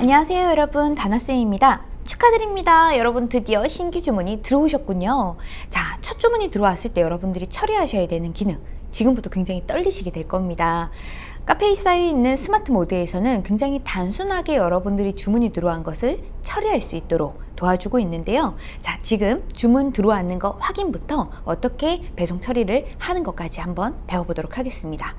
안녕하세요 여러분. 다나쌤입니다. 축하드립니다. 여러분 드디어 신규 주문이 들어오셨군요. 자첫 주문이 들어왔을 때 여러분들이 처리하셔야 되는 기능 지금부터 굉장히 떨리시게 될 겁니다. 카페이사에 있는 스마트 모드에서는 굉장히 단순하게 여러분들이 주문이 들어온 것을 처리할 수 있도록 도와주고 있는데요. 자, 지금 주문 들어왔는 거 확인부터 어떻게 배송 처리를 하는 것까지 한번 배워보도록 하겠습니다.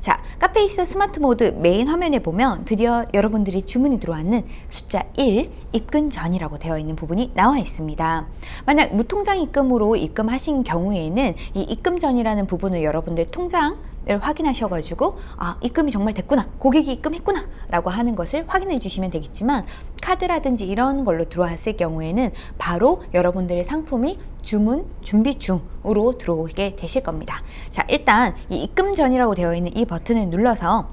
자, 카페24 스마트 모드 메인 화면에 보면 드디어 여러분들이 주문이 들어왔는 숫자 1 입금 전이라고 되어 있는 부분이 나와 있습니다. 만약 무통장 입금으로 입금하신 경우에는 이 입금 전이라는 부분을 여러분들 통장 을 확인하셔가지고 아 입금이 정말 됐구나 고객이 입금했구나 라고 하는 것을 확인해 주시면 되겠지만 카드라든지 이런 걸로 들어왔을 경우에는 바로 여러분들의 상품이 주문 준비 중으로 들어오게 되실 겁니다. 자 일단 이 입금 전이라고 되어 있는 이 버튼을 눌러서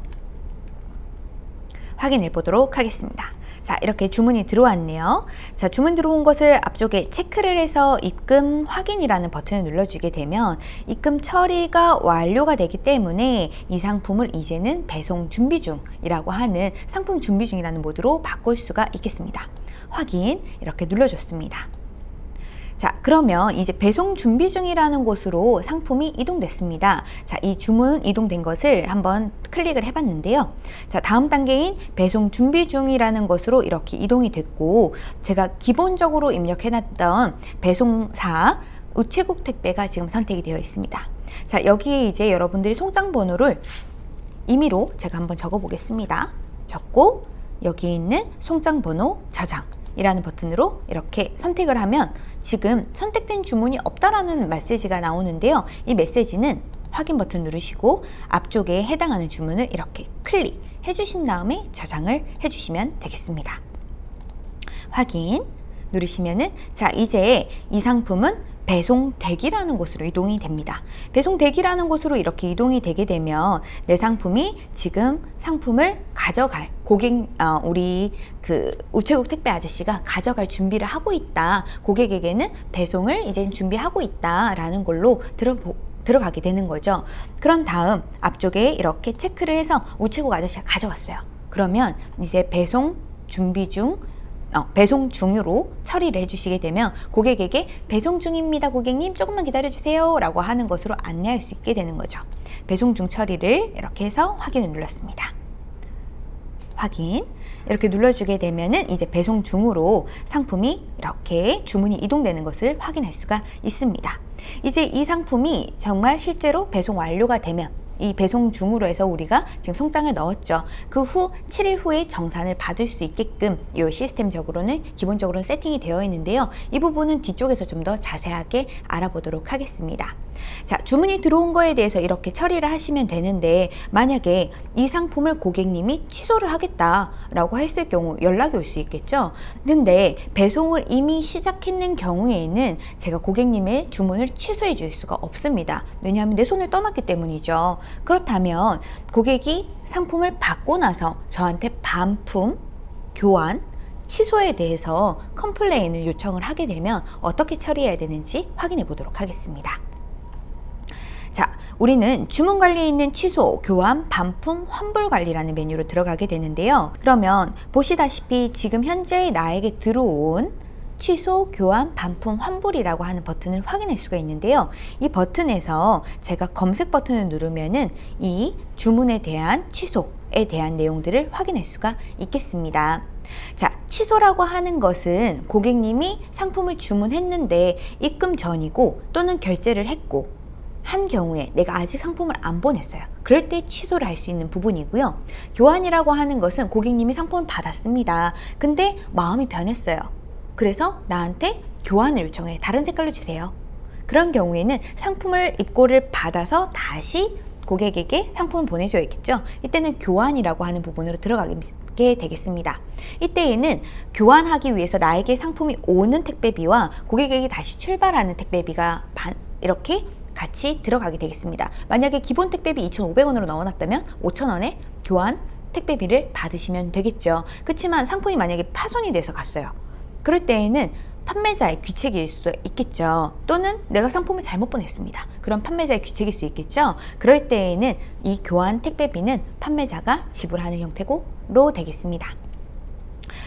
확인해 보도록 하겠습니다 자 이렇게 주문이 들어왔네요. 자 주문 들어온 것을 앞쪽에 체크를 해서 입금 확인이라는 버튼을 눌러주게 되면 입금 처리가 완료가 되기 때문에 이 상품을 이제는 배송 준비 중이라고 하는 상품 준비 중이라는 모드로 바꿀 수가 있겠습니다. 확인 이렇게 눌러줬습니다 자 그러면 이제 배송 준비 중이라는 곳으로 상품이 이동됐습니다. 자이 주문 이동된 것을 한번 클릭을 해 봤는데요. 자 다음 단계인 배송 준비 중이라는 것으로 이렇게 이동이 됐고 제가 기본적으로 입력해 놨던 배송사 우체국 택배가 지금 선택이 되어 있습니다. 자 여기에 이제 여러분들이 송장 번호를 임의로 제가 한번 적어 보겠습니다. 적고 여기 있는 송장 번호 저장 이라는 버튼으로 이렇게 선택을 하면 지금 선택된 주문이 없다라는 메시지가 나오는데요. 이 메시지는 확인 버튼 누르시고 앞쪽에 해당하는 주문을 이렇게 클릭해 주신 다음에 저장을 해 주시면 되겠습니다. 확인 누르시면은 자 이제 이 상품은 배송 대기라는 곳으로 이동이 됩니다. 배송 대기라는 곳으로 이렇게 이동이 되게 되면 내 상품이 지금 상품을 가져갈 고객 어, 우리 그 우체국 택배 아저씨가 가져갈 준비를 하고 있다. 고객에게는 배송을 이제 준비하고 있다 라는 걸로 들어보 들어가게 되는 거죠. 그런 다음 앞쪽에 이렇게 체크를 해서 우체국 아저씨가 가져왔어요. 그러면 이제 배송 준비 중 어, 배송 중으로 처리를 해주시게 되면 고객에게 배송 중입니다 고객님 조금만 기다려주세요 라고 하는 것으로 안내할 수 있게 되는 거죠 배송 중 처리를 이렇게 해서 확인을 눌렀습니다 확인. 이렇게 눌러주게 되면은 이제 배송 중으로 상품이 이렇게 주문이 이동되는 것을 확인할 수가 있습니다. 이제 이 상품이 정말 실제로 배송 완료가 되면 이 배송 중으로 해서 우리가 지금 송장을 넣었죠. 그 후 7일 후에 정산을 받을 수 있게끔 이 시스템적으로는 기본적으로 세팅이 되어 있는데요. 이 부분은 뒤쪽에서 좀 더 자세하게 알아보도록 하겠습니다. 자 주문이 들어온 거에 대해서 이렇게 처리를 하시면 되는데 만약에 이 상품을 고객님이 취소를 하겠다라고 했을 경우 연락이 올 수 있겠죠 근데 배송을 이미 시작했는 경우에는 제가 고객님의 주문을 취소해 줄 수가 없습니다 왜냐하면 내 손을 떠났기 때문이죠 그렇다면 고객이 상품을 받고 나서 저한테 반품 교환 취소에 대해서 컴플레인을 요청을 하게 되면 어떻게 처리해야 되는지 확인해 보도록 하겠습니다 자, 우리는 주문 관리에 있는 취소, 교환, 반품, 환불 관리라는 메뉴로 들어가게 되는데요. 그러면 보시다시피 지금 현재 나에게 들어온 취소, 교환, 반품, 환불이라고 하는 버튼을 확인할 수가 있는데요. 이 버튼에서 제가 검색 버튼을 누르면은 이 주문에 대한 취소에 대한 내용들을 확인할 수가 있겠습니다. 자, 취소라고 하는 것은 고객님이 상품을 주문했는데 입금 전이고 또는 결제를 했고 한 경우에 내가 아직 상품을 안 보냈어요 그럴 때 취소를 할 수 있는 부분이고요 교환이라고 하는 것은 고객님이 상품을 받았습니다 근데 마음이 변했어요 그래서 나한테 교환을 요청해 다른 색깔로 주세요 그런 경우에는 상품을 입고를 받아서 다시 고객에게 상품을 보내줘야겠죠 이때는 교환이라고 하는 부분으로 들어가게 되겠습니다 이때에는 교환하기 위해서 나에게 상품이 오는 택배비와 고객에게 다시 출발하는 택배비가 이렇게 같이 들어가게 되겠습니다. 만약에 기본 택배비 2,500원으로 넣어놨다면 5,000원에 교환 택배비를 받으시면 되겠죠. 그렇지만 상품이 만약에 파손이 돼서 갔어요. 그럴 때에는 판매자의 귀책일 수도 있겠죠. 또는 내가 상품을 잘못 보냈습니다. 그럼 판매자의 귀책일 수 있겠죠. 그럴 때에는 이 교환 택배비는 판매자가 지불하는 형태로 되겠습니다.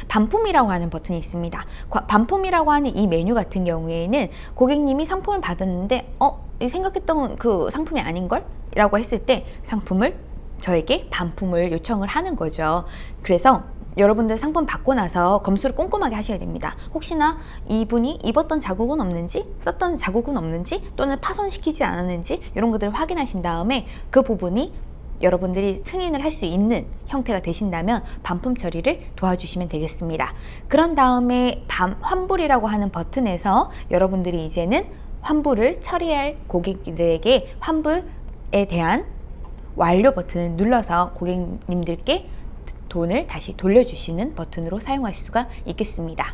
반품이라고 하는 버튼이 있습니다. 과- 반품이라고 하는 이 메뉴 같은 경우에는 고객님이 상품을 받았는데 어? 이 생각했던 그 상품이 아닌걸? 라고 했을 때 상품을 저에게 반품을 요청을 하는 거죠. 그래서 여러분들 상품 받고 나서 검수를 꼼꼼하게 하셔야 됩니다. 혹시나 이분이 입었던 자국은 없는지, 썼던 자국은 없는지, 또는 파손시키지 않았는지 이런 것들을 확인하신 다음에 그 부분이 여러분들이 승인을 할 수 있는 형태가 되신다면 반품 처리를 도와주시면 되겠습니다. 그런 다음에 반, 환불이라고 하는 버튼에서 여러분들이 이제는 환불을 처리할 고객들에게 환불에 대한 완료 버튼을 눌러서 고객님들께 돈을 다시 돌려주시는 버튼으로 사용할 수가 있겠습니다.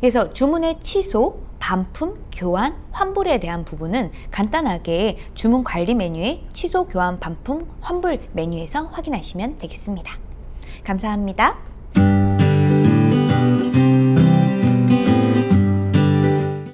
그래서 주문의 취소, 반품, 교환, 환불에 대한 부분은 간단하게 주문 관리 메뉴의 취소, 교환, 반품, 환불 메뉴에서 확인하시면 되겠습니다. 감사합니다.